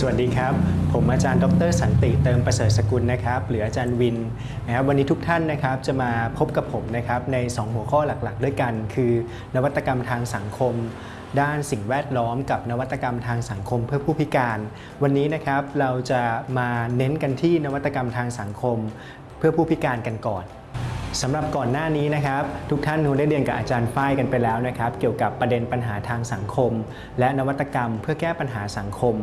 สวัสดีครับ ผมอาจารย์ดรสันติเติมประเสริฐสกุลนะครับหรืออาจารย์วินนะครับวันนี้ทุกท่านนะครับจะมาพบกับผมนะครับใน 2 หัวข้อหลักๆ ด้วยกัน คือนวัตกรรมทางสังคม ด้านสิ่งแวดล้อมกับนวัตกรรมทางสังคมเพื่อผู้พิการ วันนี้นะครับเราจะมาเน้นกันที่นวัตกรรมทางสังคมเพื่อผู้พิการกันก่อน สำหรับก่อนหน้านี้นะครับ ทุกท่านคงได้เรียนกับอาจารย์ฝ้ายกันไปแล้วนะครับ เกี่ยวกับประเด็นปัญหาทางสังคม และนวัตกรรมเพื่อแก้ปัญหาสังคม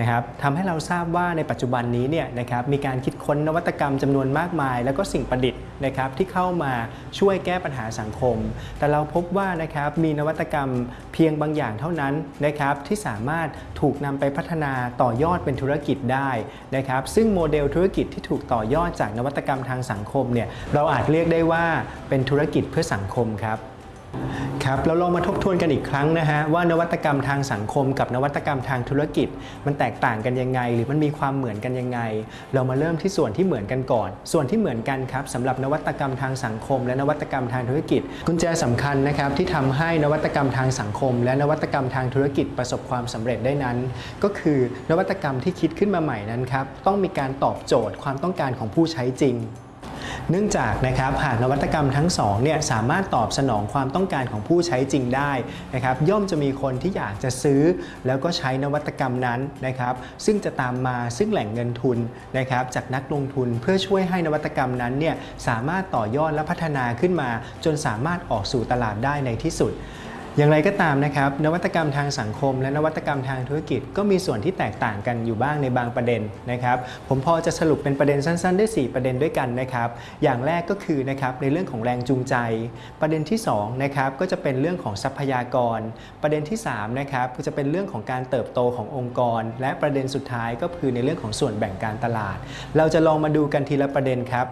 นะครับทำให้เราทราบว่าในปัจจุบันนี้เนี่ยนะครับมีการคิดค้นนวัตกรรมจำนวนมากมาย แล้วก็สิ่งประดิษฐ์นะครับที่เข้ามาช่วยแก้ปัญหาสังคม แต่เราพบว่านะครับมีนวัตกรรมเพียงบางอย่างเท่านั้นนะครับที่สามารถถูกนำไปพัฒนาต่อยอดเป็นธุรกิจได้นะครับซึ่งโมเดลธุรกิจที่ถูกต่อยอดจากนวัตกรรมทางสังคมเนี่ยเราอาจเรียกได้ว่าเป็นธุรกิจเพื่อสังคมครับครับเราลองมาทบทวนกันอีกครั้งนะฮะว่านวัตกรรมทางสังคมกับนวัตกรรมทางธุรกิจ มันแตกต่างกันยังไง หรือมันมีความเหมือนกันยังไง เรามาเริ่มที่ส่วนที่เหมือนกันก่อน ส่วนที่เหมือนกันครับสำหรับนวัตกรรมทางสังคม และนวัตกรรมทางธุรกิจ กุญแจสำคัญนะครับที่ทำให้นวัตกรรมทางสังคม และนวัตกรรมทางธุรกิจประสบความสำเร็จได้นั้น ก็คือนวัตกรรมที่คิดขึ้นมาใหม่นั้นครับต้องมีการตอบโจทย์ความต้องการของผู้ใช้จริง เนื่องจากนะครับหากนวัตกรรมทั้งสองเนี่ยสามารถตอบสนองความต้องการของผู้ใช้จริงได้นะครับย่อมจะมีคนที่อยากจะซื้อ แล้วก็ใช้นวัตกรรมนั้นนะครับซึ่งจะตามมาซึ่งแหล่งเงินทุนนะครับจากนักลงทุนเพื่อช่วยให้นวัตกรรมนั้นเนี่ยสามารถต่อยอดและพัฒนาขึ้นมา จนสามารถออกสู่ตลาดได้ในที่สุด อย่างไรก็ตามนะครับ นวัตกรรมทางสังคม และนวัตกรรมทางธุรกิจ ก็มีส่วนที่แตกต่างกันอยู่บ้างในบางประเด็นนะครับ ผมพอจะสรุปเป็นประเด็นสั้นๆ ได้ 4 ประเด็นด้วยกันนะครับ อย่างแรกก็คือนะครับในเรื่องของแรงจูงใจ ประเด็นที่2นะครับก็จะเป็นเรื่องของทรัพยากร ประเด็นที่3นะครับก็จะเป็นเรื่องของการเติบโตขององค์กร และประเด็นสุดท้ายก็คือในเรื่องของส่วนแบ่งการตลาด เราจะลองมาดูกันทีละประเด็นครับ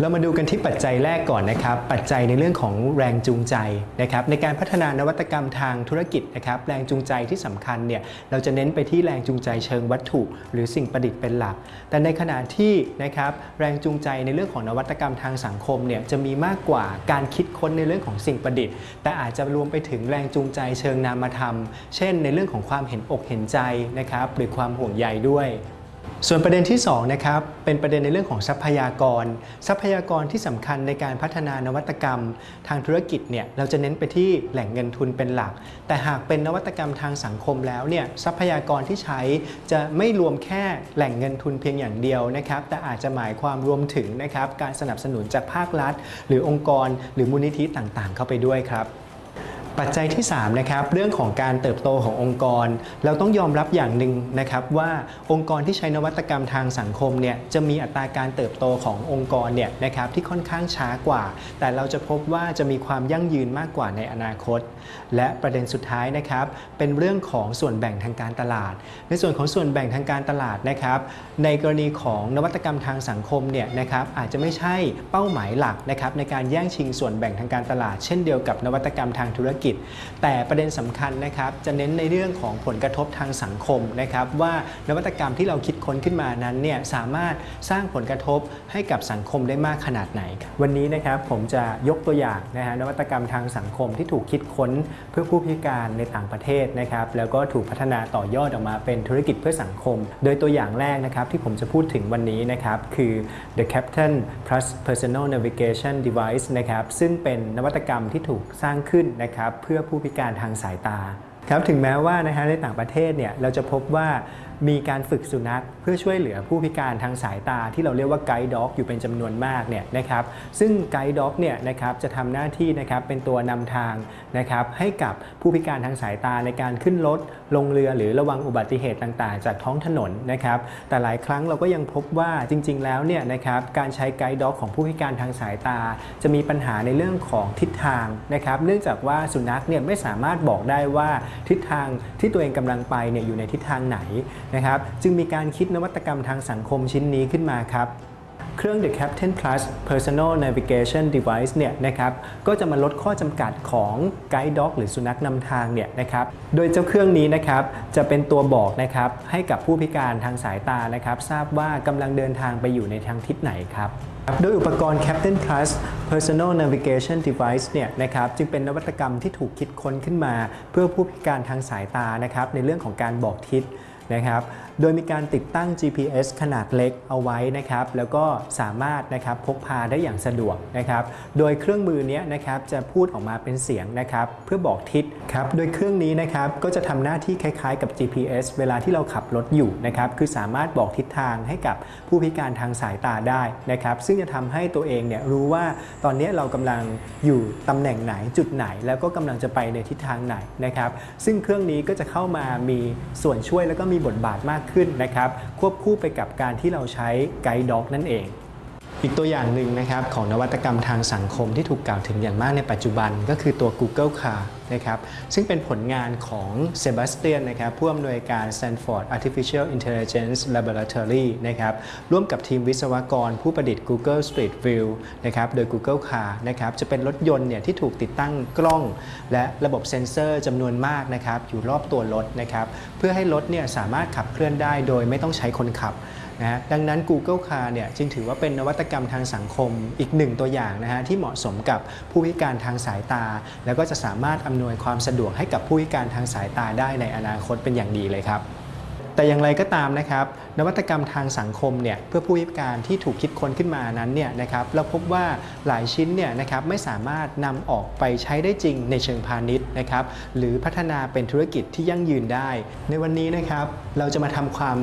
เรามาดูกันที่ปัจจัยแรกก่อนนะครับ ปัจจัยในเรื่องของแรงจูงใจนะครับ ในการพัฒนานวัตกรรมทางธุรกิจนะครับ แรงจูงใจที่สำคัญเนี่ย เราจะเน้นไปที่แรงจูงใจเชิงวัตถุ หรือสิ่งประดิษฐ์เป็นหลัก แต่ในขณะที่นะครับ แรงจูงใจในเรื่องของนวัตกรรมทางสังคมเนี่ย จะมีมากกว่าการคิดค้นในเรื่องของสิ่งประดิษฐ์ แต่อาจจะรวมไปถึงแรงจูงใจเชิงนามธรรม เช่น ในเรื่องของความเห็นอกเห็นใจนะครับ หรือความห่วงใยด้วย ส่วนประเด็นที่2นะครับเป็นประเด็นในเรื่องของทรัพยากร ทรัพยากรที่สำคัญในการพัฒนานวัตกรรม ทางธุรกิจเนี่ยเราจะเน้นไปที่แหล่งเงินทุนเป็นหลัก แต่หากเป็นนวัตกรรมทางสังคมแล้วเนี่ยทรัพยากรที่ใช้จะไม่รวมแค่แหล่งเงินทุนเพียงอย่างเดียวนะครับแต่อาจจะหมายความรวมถึงนะครับการสนับสนุนจากภาครัฐ หรือองค์กร หรือมูลนิธิต่างๆ เข้าไปด้วยครับ ปัจจัยที่3นะครับเรื่องของการเติบโตขององค์กร เราต้องยอมรับอย่างหนึ่งนะครับว่าองค์กรที่ใช้นวัตกรรมทางสังคมเนี่ยจะมีอัตราการเติบโตขององค์กรเนี่ยนะครับที่ค่อนข้างช้ากว่า แต่เราจะพบว่าจะมีความยั่งยืนมากกว่าในอนาคต และประเด็นสุดท้ายนะครับเป็นเรื่องของส่วนแบ่งทางการตลาด ในส่วนของส่วนแบ่งทางการตลาดนะครับในกรณีของนวัตกรรมทางสังคมเนี่ยนะครับอาจจะไม่ใช่เป้าหมายหลักนะครับในการแย่งชิงส่วนแบ่งทางการตลาด เช่นเดียวกับนวัตกรรมทางธุรกิจแต่ประเด็นสำคัญนะครับจะเน้นในเรื่องของผลกระทบทางสังคมนะครับว่านวัตกรรมที่เราคิดค้นขึ้นมานั้นเนี่ยสามารถสร้างผลกระทบให้กับสังคมได้มากขนาดไหน วันนี้นะครับผมจะยกตัวอย่างนะฮะนวัตกรรมทางสังคมที่ถูกคิดค้นเพื่อผู้พิการในต่างประเทศนะครับแล้วก็ถูกพัฒนาต่อยอดออกมาเป็นธุรกิจเพื่อสังคม โดยตัวอย่างแรกนะครับที่ผมจะพูดถึงวันนี้นะครับคือ The Captain Plus Personal Navigation Device นะครับซึ่งเป็นนวัตกรรมที่ถูกสร้างขึ้นนะครับเพื่อผู้พิการทางสายตาครับถึงแม้ว่านะฮะในต่างประเทศเนี่ยเราจะพบว่า มีการฝึกสุนัขเพื่อช่วยเหลือผู้พิการทางสายตาที่เราเรียกว่าไกด์ด็อกอยู่เป็นจำนวนมากเนี่ยนะครับซึ่งไกด์ด็อกเนี่ยนะครับจะทำหน้าที่นะครับเป็นตัวนำทางนะครับให้กับผู้พิการทางสายตาในการขึ้นรถลงเรือหรือระวังอุบัติเหตุต่างๆ จากท้องถนนนะครับแต่หลายครั้งเราก็ยังพบว่าจริง ๆ แล้วเนี่ยนะครับการใช้ไกด์ด็อกของผู้พิการทางสายตา จะมีปัญหาในเรื่องของทิศทางนะครับเนื่องจากว่าสุนัขเนี่ยไม่สามารถบอกได้ว่าทิศทางที่ตัวเองกำลังไปเนี่ยอยู่ในทิศทางไหนนะครับจึงมีการคิดนวัตกรรมทางสังคมชิ้นนี้ขึ้นมาครับเครื่อง The Captain Plus Personal Navigation Device เนี่ยนะครับก็จะมาลดข้อจำกัดของ Guide Dog หรือสุนัขนำทางเนี่ยนะครับโดยเจ้าเครื่องนี้นะครับจะเป็นตัวบอกนะครับให้กับผู้พิการทางสายตานะครับทราบว่ากำลังเดินทางไปอยู่ในทางทิศไหนครับโดยอุปกรณ์ Captain Plus Personal Navigation Device เนี่ยนะครับจึงเป็นนวัตกรรมที่ถูกคิดค้นขึ้นมา เพื่อผู้พิการทางสายตานะครับในเรื่องของการบอกทิศ นะครับ โดยมีการติดตั้ง GPS ขนาดเล็กเอาไว้นะครับแล้วก็สามารถนะครับพกพาได้อย่างสะดวกนะครับโดยเครื่องมือนี้นะครับจะพูดออกมาเป็นเสียงนะครับเพื่อบอกทิศครับโดยเครื่องนี้นะครับก็จะทำหน้าที่คล้ายๆกับ GPS เวลาที่เราขับรถอยู่นะครับคือสามารถบอกทิศทางให้กับผู้พิการทางสายตาได้นะครับซึ่งจะทำให้ตัวเองเนี่ยรู้ว่าตอนนี้เรากำลังอยู่ตำแหน่งไหนจุดไหน แล้วก็กำลังจะไปในทิศทางไหนนะครับซึ่งเครื่องนี้ก็จะเข้ามามีส่วนช่วยแล้วก็มีบทบาทมากขึ้นนะครับ ควบคู่ไปกับการที่เราใช้ไกด์ด็อกนั่นเอง อีกตัวอย่างหนึ่งนะครับของนวัตกรรมทางสังคมที่ถูกกล่าวถึงอย่างมากในปัจจุบันก็คือตัว Google Car นะครับซึ่งเป็นผลงานของเซบาสเตียนนะครับผู้อำนวยการ Stanford Artificial Intelligence Laboratory นะครับร่วมกับทีมวิศวกรผู้ประดิษฐ์ Google Street View นะครับโดย Google Car นะครับจะเป็นรถยนต์เนี่ยที่ถูกติดตั้งกล้อง และระบบเซ็นเซอร์จำนวนมากนะครับอยู่รอบตัวรถนะครับเพื่อให้รถเนี่ยสามารถขับเคลื่อนได้โดยไม่ต้องใช้คนขับ นะฮะดังนั้น Google Car เนี่ยจึงถือว่าเป็นนวัตกรรมทางสังคมอีกหนึ่งตัวอย่างนะฮะที่เหมาะสมกับผู้พิการทางสายตา แล้วก็จะสามารถอำนวยความสะดวกให้กับผู้พิการทางสายตาได้ในอนาคตเป็นอย่างดีเลยครับ แต่อย่างไรก็ตามนะครับ นวัตกรรมทางสังคมเนี่ยเพื่อผู้พิการที่ถูกคิดค้นขึ้นมานั้นเนี่ยนะครับเราพบว่าหลายชิ้นเนี่ยนะครับไม่สามารถนำออกไปใช้ได้จริงในเชิงพาณิชย์นะครับหรือพัฒนาเป็นธุรกิจที่ยั่งยืนได้ ในวันนี้นะครับเราจะมาทำความ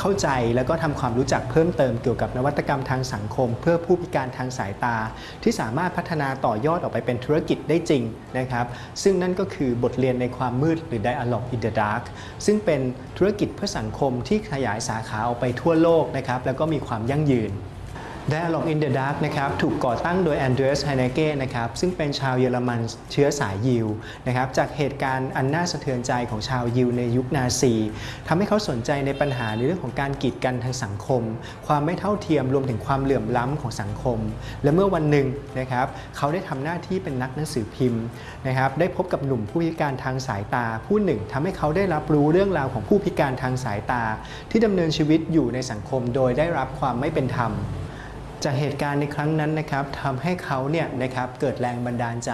เข้าใจแล้วก็ทำความรู้จักเพิ่มเติมเกี่ยวกับนวัตกรรมทางสังคม เพื่อผู้พิการทางสายตา ที่สามารถพัฒนาต่อยอดออกไปเป็นธุรกิจได้จริงนะครับ ซึ่งนั่นก็คือบทเรียนในความมืดหรือ Dialogue in the Dark ซึ่งเป็นธุรกิจเพื่อสังคมที่ขยายสาขาออกไปทั่วโลกนะครับแล้วก็มีความยั่งยืน Dialogue in the Dark นะครับถูกก่อตั้งโดยแอนเดรียสไฮเนเก้นะครับซึ่งเป็นชาวเยอรมันเชื้อสายยิวนะครับจากเหตุการณ์อันน่าสะเทือนใจของชาวยิวในยุคนาซีทำให้เขาสนใจในปัญหาในเรื่องของการกีดกันทางสังคม ความไม่เท่าเทียมรวมถึงความเหลื่อมล้ำของสังคม และเมื่อวันหนึ่งนะครับเขาได้ทำหน้าที่เป็นนักหนังสือพิมพ์นะครับได้พบกับหนุ่มผู้พิการทางสายตาผู้หนึ่งทำให้เขาได้รับรู้เรื่องราวของผู้พิการทางสายตา ที่ดำเนินชีวิตอยู่ในสังคมโดยได้รับความไม่เป็นธรรม จากเหตุการณ์ในครั้งนั้นนะครับทำให้เขาเนี่ยนะครับเกิดแรงบันดาลใจ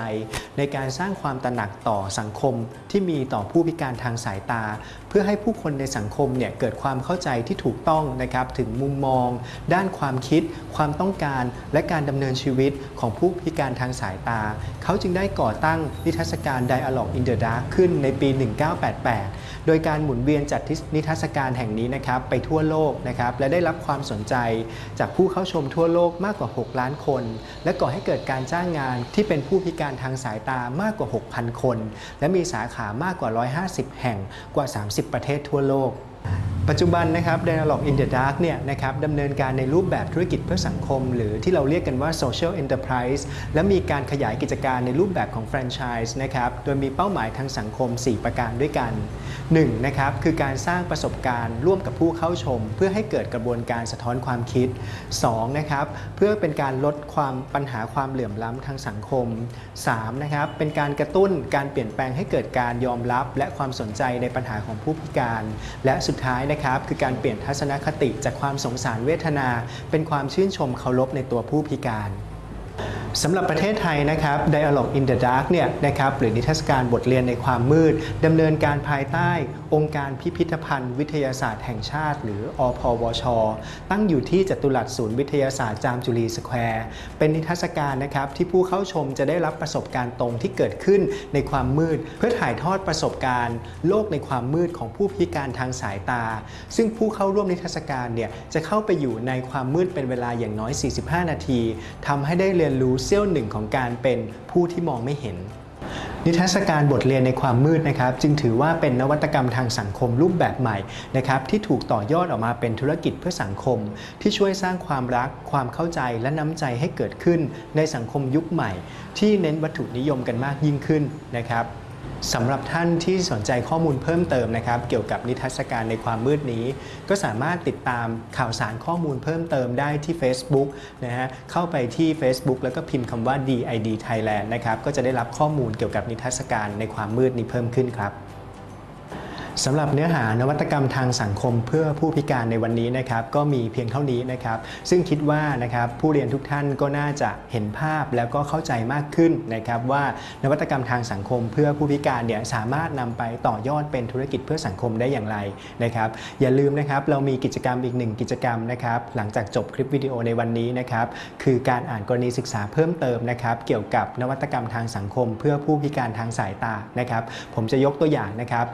ในการสร้างความตระหนักต่อสังคมที่มีต่อผู้พิการทางสายตา เพื่อให้ผู้คนในสังคมเนี่ยเกิดความเข้าใจที่ถูกต้องนะครับถึงมุมมอง ด้านความคิด ความต้องการ และการดำเนินชีวิตของผู้พิการทางสายตา เขาจึงได้ก่อตั้งนิทรรศการ Dialogue in the Dark ขึ้นในปี 1988 โดยการหมุนเวียนจัดนิทรรศการแห่งนี้นะครับไปทั่วโลกนะครับและได้รับความสนใจจากผู้เข้าชมทั่วโลกมากกว่า 6 ล้านคน และก่อให้เกิดการจ้างงานที่เป็นผู้พิการทางสายตามากกว่า 6,000 คน และมีสาขามากกว่า 150 แห่งกว่า 30 ประเทศทั่วโลกปัจจุบันนะครับ Dialogue in the Dark เนี่ยนะครับดำเนินการในรูปแบบธุรกิจเพื่อสังคม หรือที่เราเรียกกันว่า Social Enterprise และมีการขยายกิจการในรูปแบบของแฟรนไชส์นะครับ โดยมีเป้าหมายทางสังคม 4 ประการด้วยกัน 1. นะครับคือการสร้างประสบการณ์ร่วมกับผู้เข้าชม เพื่อให้เกิดกระบวนการสะท้อนความคิด 2. นะครับเพื่อเป็นการลดความปัญหาความเหลื่อมล้ำทางสังคม 3. นะครับเป็นการกระตุ้นการเปลี่ยนแปลงให้เกิดการยอมรับ และความสนใจในปัญหาของผู้พิการ และสุดท้ายนะครับคือการเปลี่ยนทัศนคติจากความสงสารเวทนา เป็นความชื่นชมเคารพในตัวผู้พิการ สำหรับประเทศไทยนะครับ Dialogue in the Dark เนี่ยนะครับหรือนิทรรศการบทเรียนในความมืดดำเนินการภายใต้ องค์การพิพิธภัณฑ์ วิทยาศาสตร์แห่งชาติ หรืออพวช ตั้งอยู่ที่จตุรัสศูนย์วิทยาศาสตร์จามจุรีสแควร์ เป็นนิทรรศการนะครับที่ผู้เข้าชมจะได้รับประสบการณ์ตรงที่เกิดขึ้นในความมืด เพื่อถ่ายทอดประสบการณ์ โลกในความมืดของผู้พิการทางสายตา ซึ่งผู้เข้าร่วมนิทรรศการเนี่ยจะเข้าไปอยู่ในความมืดเป็นเวลาอย่างน้อย 45 นาทีทำให้ได้เรียนรู้เสี้ยวหนึ่งของการเป็นผู้ที่มองไม่เห็น นิทรรศการบทเรียนในความมืดนะครับ จึงถือว่าเป็นนวัตกรรมทางสังคมรูปแบบใหม่นะครับที่ถูกต่อยอดออกมาเป็นธุรกิจเพื่อสังคม ที่ช่วยสร้างความรัก ความเข้าใจและน้ำใจให้เกิดขึ้นในสังคมยุคใหม่ ที่เน้นวัตถุนิยมกันมากยิ่งขึ้นนะครับ สำหรับท่านที่สนใจข้อมูลเพิ่มเติมนะครับ เกี่ยวกับนิทรรศการในความมืดนี้ ก็สามารถติดตามข่าวสารข้อมูลเพิ่มเติมได้ที่ Facebook นะฮะเข้าไปที่ Facebook แล้วก็พิมพ์คำว่า DID Thailand นะครับก็จะได้รับข้อมูลเกี่ยวกับนิทรรศการในความมืดนี้เพิ่มขึ้นครับ สำหรับเนื้อหานวัตกรรมทางสังคมเพื่อผู้พิการในวันนี้นะครับก็มีเพียงเท่านี้นะครับ ซึ่งคิดว่านะครับผู้เรียนทุกท่านก็น่าจะเห็นภาพแล้วก็เข้าใจมากขึ้นนะครับว่านวัตกรรมทางสังคมเพื่อผู้พิการเนี่ยสามารถนำไปต่อยอดเป็นธุรกิจเพื่อสังคมได้อย่างไรนะครับ อย่าลืมนะครับเรามีกิจกรรมอีกหนึ่งกิจกรรมนะครับหลังจากจบคลิปวิดีโอในวันนี้นะครับคือการอ่านกรณีศึกษาเพิ่มเติมนะครับเกี่ยวกับนวัตกรรมทางสังคม เพื่อผู้พิการทางสายตานะครับ ผมจะยกตัวอย่างนะครับ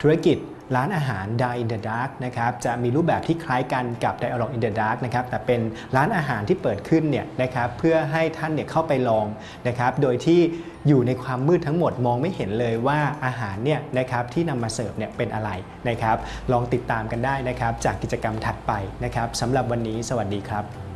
ธุรกิจร้านอาหาร Die in the Dark นะครับจะมีรูปแบบที่คล้ายกันกับ Dialog in the Dark นะครับแต่เป็นร้านอาหารที่เปิดขึ้นเนี่ยนะครับเพื่อให้ท่านเนี่ยเข้าไปลองนะครับโดยที่อยู่ในความมืดทั้งหมดมองไม่เห็นเลยว่าอาหารเนี่ยนะครับที่นำมาเสิร์ฟเนี่ยเป็นอะไรนะครับลองติดตามกันได้นะครับจากกิจกรรมถัดไปนะครับสำหรับวันนี้สวัสดีครับ